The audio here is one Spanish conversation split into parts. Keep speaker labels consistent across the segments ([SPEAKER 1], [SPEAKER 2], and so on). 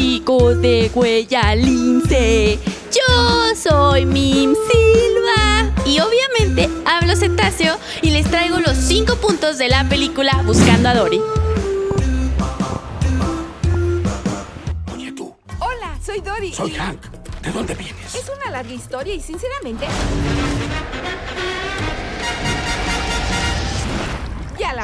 [SPEAKER 1] chicos de Huella Lince. Yo soy Mim Silva y obviamente hablo cetáceo y les traigo los 5 puntos de la película Buscando a Dory.
[SPEAKER 2] Oye tú,
[SPEAKER 3] Hola, soy Dory.
[SPEAKER 2] soy Hank. ¿De dónde vienes?
[SPEAKER 3] Es una larga historia y sinceramente...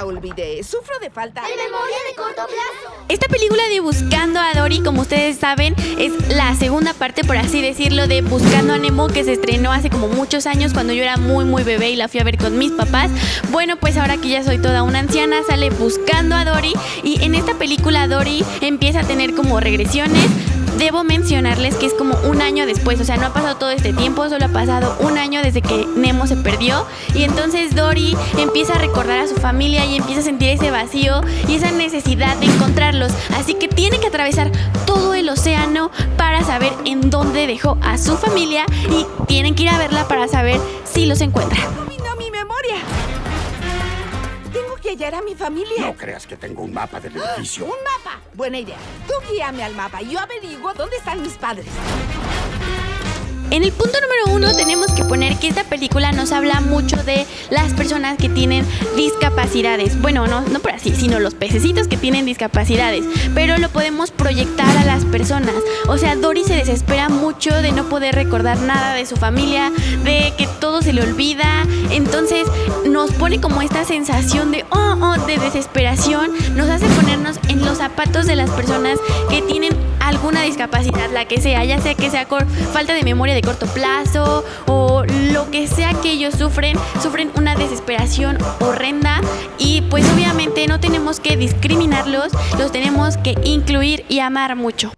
[SPEAKER 3] olvidé. Sufro de falta...
[SPEAKER 4] De memoria de corto plazo.
[SPEAKER 1] Esta película de Buscando a Dory, como ustedes saben, es la segunda parte, por así decirlo, de Buscando a Nemo, que se estrenó hace como muchos años cuando yo era muy, muy bebé y la fui a ver con mis papás. Bueno, pues ahora que ya soy toda una anciana, sale Buscando a Dory y en esta película Dory empieza a tener como regresiones. Debo mencionarles que es como un año después, o sea, no ha pasado todo este tiempo, solo ha pasado un año desde que Nemo se perdió y entonces Dory empieza a recordar a su familia y empieza a sentir ese vacío y esa necesidad de encontrarlos, así que tiene que atravesar todo el océano para saber en dónde dejó a su familia y tienen que ir a verla para saber si los encuentra.
[SPEAKER 3] Dominó mi memoria. Tengo que hallar a mi familia.
[SPEAKER 2] No creas que tengo un mapa del edificio.
[SPEAKER 3] ¡Un mapa! Buena idea. Tú guíame al mapa y yo averiguo dónde están mis padres.
[SPEAKER 1] En el punto número uno tenemos que poner que esta película nos habla mucho de las personas que tienen discapacidades. Bueno, no, no por así, sino los pececitos que tienen discapacidades. Pero lo podemos proyectar a las personas. O sea, Dory se desespera mucho de no poder recordar nada de su familia, de que todo se le olvida. Entonces nos pone como esta sensación de, oh, oh, de desesperación. Nos hace ponernos en los zapatos de las personas que tienen alguna discapacidad, la que sea, ya sea que sea falta de memoria de corto plazo o lo que sea que ellos sufren, sufren una desesperación horrenda y pues obviamente no tenemos que discriminarlos, los tenemos que incluir y amar mucho.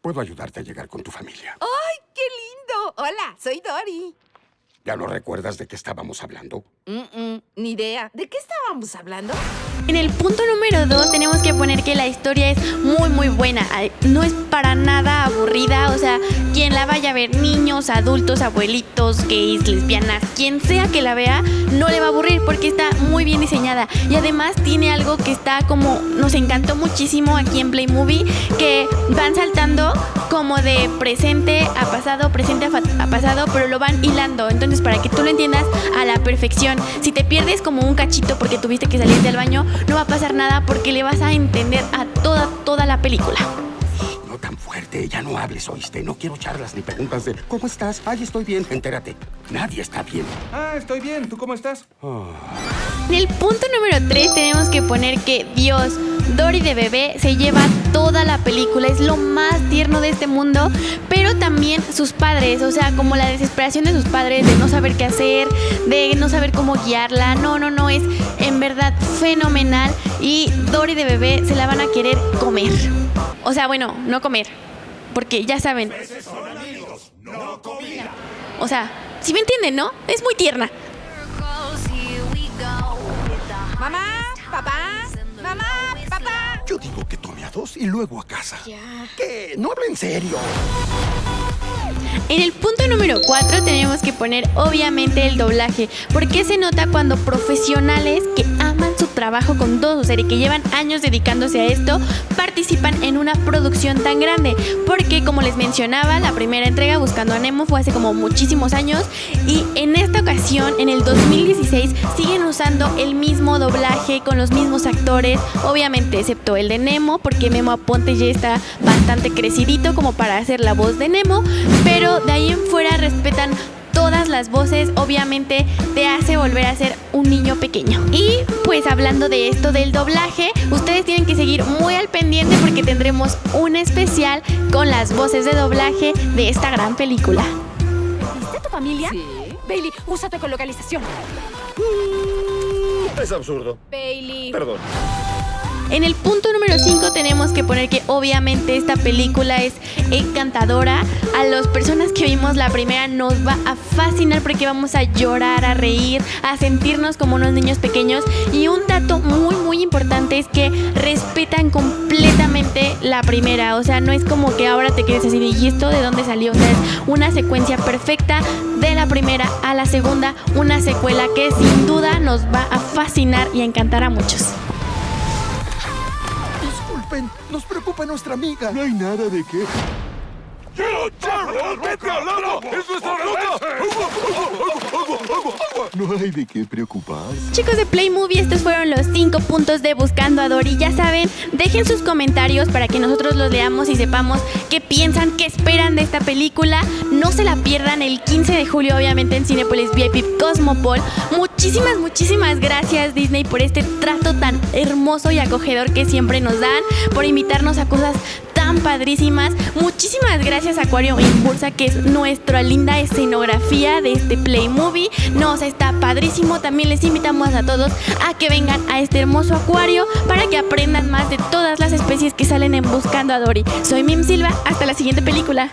[SPEAKER 2] Puedo ayudarte a llegar con tu familia.
[SPEAKER 3] ¡Ay, qué lindo! Hola, soy Dory.
[SPEAKER 2] ¿Ya no recuerdas de qué estábamos hablando?
[SPEAKER 3] Mm, mm, ni idea. ¿De qué estábamos hablando?
[SPEAKER 1] En el punto número 2 tenemos que poner que la historia es muy muy buena, no es para nada quien la vaya a ver, niños, adultos, abuelitos, gays, lesbianas, quien sea que la vea, no le va a aburrir porque está muy bien diseñada. Y además tiene algo que está como, nos encantó muchísimo aquí en Play Movie, que van saltando como de presente a pasado, presente a, a pasado, pero lo van hilando, entonces para que tú lo entiendas a la perfección, si te pierdes como un cachito porque tuviste que salir del baño, no va a pasar nada porque le vas a entender a toda, toda la película.
[SPEAKER 2] Ya no hables, oíste. No quiero charlas ni preguntas de ¿Cómo estás? Ay, estoy bien. Entérate. Nadie está bien.
[SPEAKER 5] Ah, estoy bien. ¿Tú cómo estás?
[SPEAKER 1] En el punto número 3 tenemos que poner que Dios, Dory de bebé, se lleva toda la película, es lo más tierno de este mundo, pero también sus padres, o sea, como la desesperación de sus padres de no saber qué hacer, de no saber cómo guiarla, no, no, no, es en verdad fenomenal y Dory de bebé se la van a querer comer. O sea, bueno, no comer, porque ya saben. O sea, si me entienden, ¿no? Es muy tierna.
[SPEAKER 3] Mamá, papá, mamá, papá.
[SPEAKER 2] Yo digo que tome a dos y luego a casa. ¿Qué? No hablo en serio.
[SPEAKER 1] En el punto número 4 tenemos que poner obviamente el doblaje, porque se nota cuando profesionales que aman su trabajo con todo su ser y que llevan años dedicándose a esto, participan en una producción tan grande, porque como les mencionaba, la primera entrega Buscando a Nemo fue hace como muchísimos años. Y en esta ocasión, en el 2016, siguen usando el mismo doblaje con los mismos actores, obviamente excepto el de Nemo, porque Memo Aponte ya está bastante crecidito como para hacer la voz de Nemo, pero de ahí en fuera respetan todas las voces, obviamente te hace volver a ser un niño pequeño. Y pues hablando de esto del doblaje, ustedes tienen que seguir muy al pendiente porque tendremos un especial con las voces de doblaje de esta gran película.
[SPEAKER 4] ¿Viste tu familia?
[SPEAKER 3] Sí.
[SPEAKER 4] Bailey, usa tu ecolocalización.
[SPEAKER 5] Es absurdo.
[SPEAKER 4] Bailey.
[SPEAKER 5] Perdón.
[SPEAKER 1] En el punto número 5 tenemos que poner que obviamente esta película es encantadora. A las personas que vimos la primera nos va a fascinar porque vamos a llorar, a reír, a sentirnos como unos niños pequeños. Y un dato muy muy importante es que respetan completamente la primera. O sea, no es como que ahora te quedes así ¿y esto de dónde salió? O sea, es una secuencia perfecta de la primera a la segunda. Una secuela que sin duda nos va a fascinar y a encantar a muchos.
[SPEAKER 6] Nos preocupa nuestra amiga. No hay nada de qué. ¡Vete al agua! ¡Es nuestra No hay de qué preocuparse.
[SPEAKER 1] Chicos de Play Movie, estos fueron los 5 puntos de Buscando a Dory. Ya saben, dejen sus comentarios para que nosotros los leamos y sepamos qué piensan, qué esperan de esta película. No se la pierdan el 15 de julio, obviamente, en Cinepolis VIP Cosmopol. Muchísimas, muchísimas gracias, Disney, por este trato tan hermoso y acogedor que siempre nos dan, por invitarnos a cosas padrísimas. Muchísimas gracias Acuario Impulsa, que es nuestra linda escenografía de este Play Movie. Nos está padrísimo. También les invitamos a todos a que vengan a este hermoso acuario para que aprendan más de todas las especies que salen en Buscando a Dory. Soy Mim Silva, hasta la siguiente película.